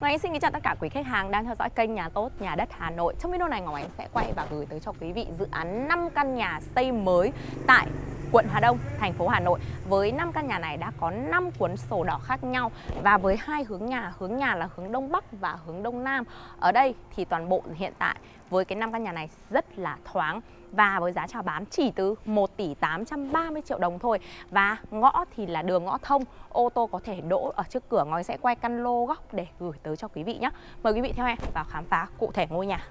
Ngọc anh xin kính chào tất cả quý khách hàng đang theo dõi kênh Nhà Tốt, Nhà Đất Hà Nội. Trong video này Ngọc anh sẽ quay và gửi tới cho quý vị dự án 5 căn nhà xây mới tại quận Hà Đông, thành phố Hà Nội. Với 5 căn nhà này đã có 5 cuốn sổ đỏ khác nhau và với hai hướng nhà, hướng nhà là hướng Đông Bắc và hướng Đông Nam. Ở đây thì toàn bộ hiện tại với cái 5 căn nhà này rất là thoáng và với giá chào bán chỉ từ 1 tỷ 830 triệu đồng thôi và ngõ thì là đường ngõ thông ô tô có thể đỗ ở trước cửa ngói sẽ quay căn lô góc để gửi tới cho quý vị nhé mời quý vị theo em vào khám phá cụ thể ngôi nhà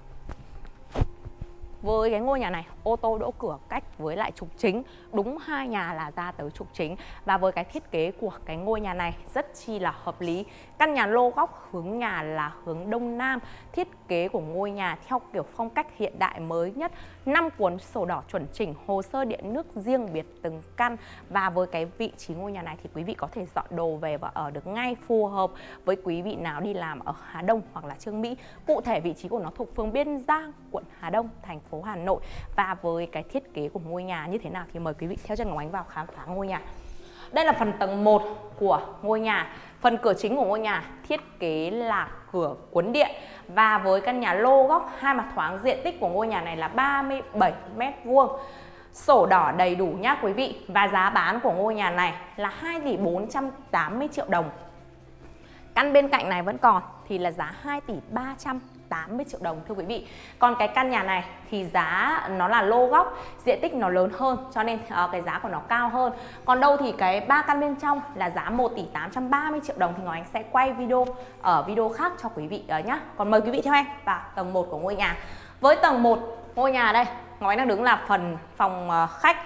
với cái ngôi nhà này, ô tô đỗ cửa cách với lại trục chính, đúng hai nhà là ra tới trục chính. Và với cái thiết kế của cái ngôi nhà này rất chi là hợp lý. Căn nhà lô góc hướng nhà là hướng đông nam, thiết kế của ngôi nhà theo kiểu phong cách hiện đại mới nhất. 5 cuốn sổ đỏ chuẩn chỉnh hồ sơ điện nước riêng biệt từng căn. Và với cái vị trí ngôi nhà này thì quý vị có thể dọn đồ về và ở được ngay phù hợp với quý vị nào đi làm ở Hà Đông hoặc là Trương Mỹ. Cụ thể vị trí của nó thuộc phường Biên Giang, quận Hà Đông, thành phố Hà Nội. Và với cái thiết kế của ngôi nhà như thế nào thì mời quý vị theo chân Ngọc Ánh vào khám phá ngôi nhà đây là phần tầng 1 của ngôi nhà Phần cửa chính của ngôi nhà thiết kế là cửa cuốn điện và với căn nhà lô góc, hai mặt thoáng diện tích của ngôi nhà này là 37 mét vuông. Sổ đỏ đầy đủ nhá quý vị và giá bán của ngôi nhà này là 2 tỷ 480 triệu đồng. Căn bên cạnh này vẫn còn thì là giá 2 tỷ 300 80 triệu đồng thưa quý vị. Còn cái căn nhà này thì giá nó là lô góc Diện tích nó lớn hơn cho nên uh, cái giá của nó cao hơn. Còn đâu thì cái ba căn bên trong là giá 1 tỷ 830 triệu đồng Thì Ngọc Anh sẽ quay video ở video khác cho quý vị ờ, uh, nhé Còn mời quý vị theo em vào tầng 1 của ngôi nhà. Với tầng 1 ngôi nhà đây Ngọc Anh đang đứng là phần phòng uh, khách.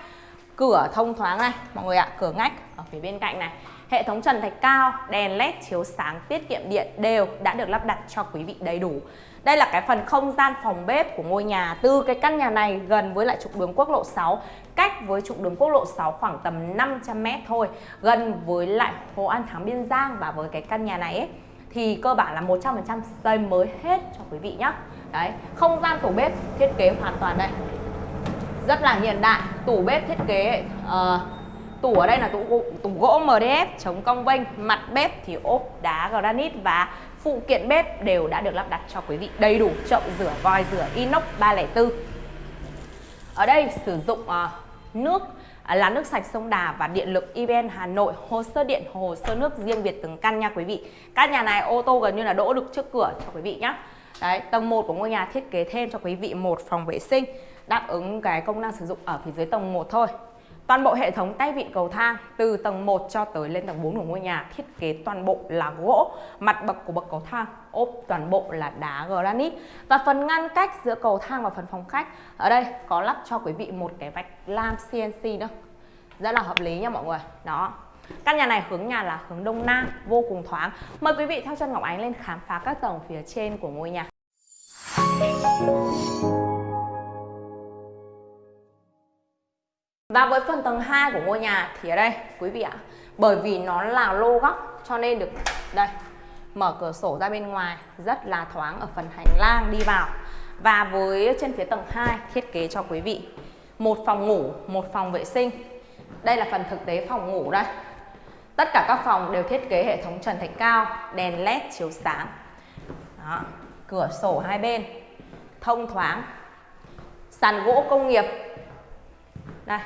Cửa thông thoáng này mọi người ạ Cửa ngách ở phía bên cạnh này. Hệ thống trần thạch cao, đèn led chiếu sáng tiết kiệm điện đều đã được lắp đặt cho quý vị đầy đủ. Đây là cái phần không gian phòng bếp của ngôi nhà Từ cái căn nhà này gần với lại trục đường quốc lộ 6 Cách với trục đường quốc lộ 6 khoảng tầm 500m thôi Gần với lại Hồ An Thắng Biên Giang. Và với cái căn nhà này ấy, thì cơ bản là 100% xây mới hết cho quý vị nhé Đấy, không gian tủ bếp thiết kế hoàn toàn đây. Rất là hiện đại. Tủ bếp thiết kế uh, Tủ ở đây là tủ, tủ gỗ MDF chống cong vênh Mặt bếp thì ốp đá granite và phụ kiện bếp đều đã được lắp đặt cho quý vị đầy đủ chậu rửa vòi rửa inox 304 ở đây sử dụng uh, nước à, là nước sạch sông Đà và điện lực EVN Hà Nội hồ sơ điện hồ sơ nước riêng biệt từng căn nha quý vị. Các nhà này ô tô gần như là đỗ được trước cửa cho quý vị nhé Đấy, tầng 1 của ngôi nhà thiết kế thêm cho quý vị một phòng vệ sinh đáp ứng cái công năng sử dụng ở phía dưới tầng 1 thôi Toàn bộ hệ thống tay vịn cầu thang từ tầng 1 cho tới lên tầng 4 của ngôi nhà thiết kế toàn bộ là gỗ, mặt bậc của bậc cầu thang ốp toàn bộ là đá granite và phần ngăn cách giữa cầu thang và phần phòng khách ở đây có lắp cho quý vị một cái vạch lam CNC nữa. Rất là hợp lý nha mọi người. Đó. Căn nhà này hướng nhà là hướng đông nam, vô cùng thoáng. Mời quý vị theo chân Ngọc Ánh lên khám phá các tầng phía trên của ngôi nhà. Và với phần tầng 2 của ngôi nhà thì ở đây quý vị ạ Bởi vì nó là lô góc cho nên được đây mở cửa sổ ra bên ngoài rất là thoáng ở phần hành lang đi vào. Và với trên phía tầng 2 thiết kế cho quý vị một phòng ngủ, một phòng vệ sinh. Đây là phần thực tế phòng ngủ đây. Tất cả các phòng đều thiết kế hệ thống trần thạch cao, đèn led chiếu sáng. Đó. Cửa sổ hai bên thông thoáng. Sàn gỗ công nghiệp. Đây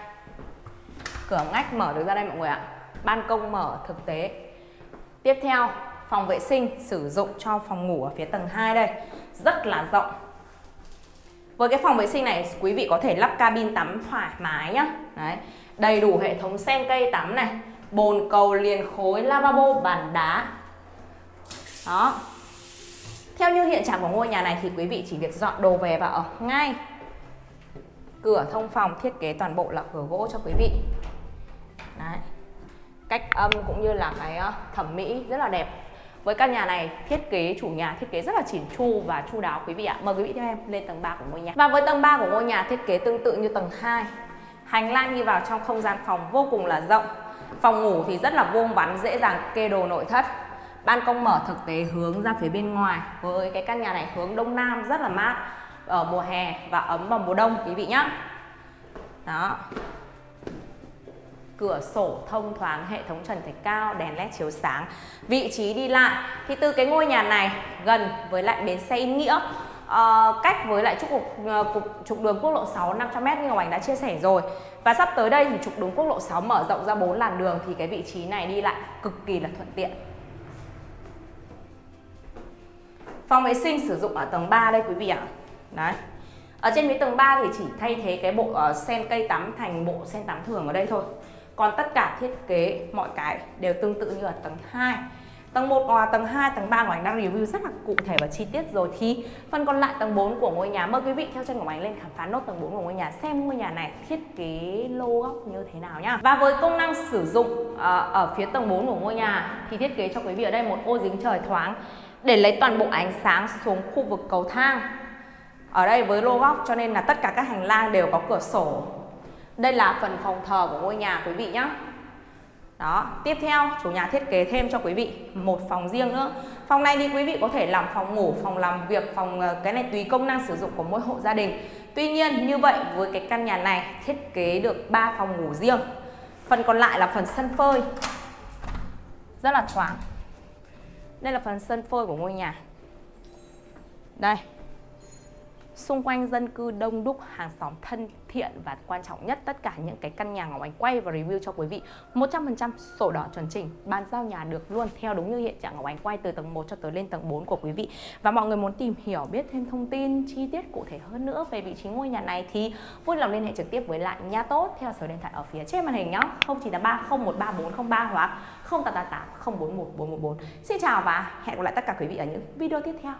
cửa ngách mở được ra đây mọi người ạ. Ban công mở thực tế. Tiếp theo, phòng vệ sinh sử dụng cho phòng ngủ ở phía tầng 2 đây. Rất là rộng. Với cái phòng vệ sinh này, quý vị có thể lắp cabin tắm thoải mái nhá. Đấy, đầy đủ hệ thống sen cây tắm này, bồn cầu, liền khối, lavabo, bàn đá. Đó. Theo như hiện trạng của ngôi nhà này thì quý vị chỉ việc dọn đồ về và ở ngay. Cửa thông phòng thiết kế toàn bộ là cửa gỗ cho quý vị cách âm cũng như là cái ờ, thẩm mỹ rất là đẹp. Với căn nhà này, thiết kế, chủ nhà thiết kế rất là chỉn chu và chu đáo quý vị ạ. Mời quý vị theo em lên tầng 3 của ngôi nhà. Và với tầng 3 của ngôi nhà thiết kế tương tự như tầng 2 hành lang đi vào trong không gian phòng vô cùng là rộng. Phòng ngủ thì rất là vuông vắn, dễ dàng kê đồ nội thất. Ban công mở thực tế hướng ra phía bên ngoài. Với cái căn nhà này hướng đông nam rất là mát, ở mùa hè và ấm vào mùa đông, quý vị nhé đó cửa sổ thông thoáng, hệ thống trần thạch cao, đèn led chiếu sáng. Vị trí đi lại thì từ cái ngôi nhà này gần với lại bến xe Yên Nghĩa uh, cách với lại trục cục, uh, cục trục đường quốc lộ 6 500m như Ngọc Ánh đã chia sẻ rồi. Và sắp tới đây thì trục đường quốc lộ 6 mở rộng ra 4 làn đường thì cái vị trí này đi lại cực kỳ là thuận tiện. Phòng vệ sinh sử dụng ở tầng 3 đây quý vị ạ. Đấy. Ở trên cái tầng 3 thì chỉ thay thế cái bộ uh, sen cây tắm thành bộ sen tắm thường ở đây thôi. Còn tất cả thiết kế mọi cái đều tương tự như ở tầng 2. Tầng 1 và tầng 2, tầng 3 của anh đang review rất là cụ thể và chi tiết rồi thì phần còn lại tầng 4 của ngôi nhà mời quý vị theo chân của anh lên khám phá nốt tầng 4 của ngôi nhà xem ngôi nhà này thiết kế lô góc như thế nào nhá. Và với công năng sử dụng à, ở phía tầng 4 của ngôi nhà thì thiết kế cho quý vị ở đây một ô dính trời thoáng để lấy toàn bộ ánh sáng xuống khu vực cầu thang. Ở đây với lô góc cho nên là tất cả các hành lang đều có cửa sổ. Đây là phần phòng thờ của ngôi nhà quý vị nhé. Đó, tiếp theo chủ nhà thiết kế thêm cho quý vị một phòng riêng nữa. Phòng này thì quý vị có thể làm phòng ngủ, phòng làm việc, phòng ờ, cái này tùy công năng sử dụng của mỗi hộ gia đình. Tuy nhiên như vậy với cái căn nhà này thiết kế được 3 phòng ngủ riêng. Phần còn lại là phần sân phơi. Rất là thoáng. Đây là phần sân phơi của ngôi nhà. Đây, xung quanh dân cư đông đúc, hàng xóm thân thiện và quan trọng nhất tất cả những cái căn nhà Ngọc Ánh quay và review cho quý vị 100% sổ đỏ chuẩn chỉnh, bàn giao nhà được luôn theo đúng như hiện trạng Ngọc Ánh quay từ tầng 1 cho tới lên tầng 4 của quý vị. Và mọi người muốn tìm hiểu biết thêm thông tin chi tiết cụ thể hơn nữa về vị trí ngôi nhà này thì vui lòng liên hệ trực tiếp với lại nhà tốt theo số điện thoại ở phía trên màn hình nhé 0983013403 hoặc 0888 041 414. Xin chào và hẹn gặp lại tất cả quý vị ở những video tiếp theo.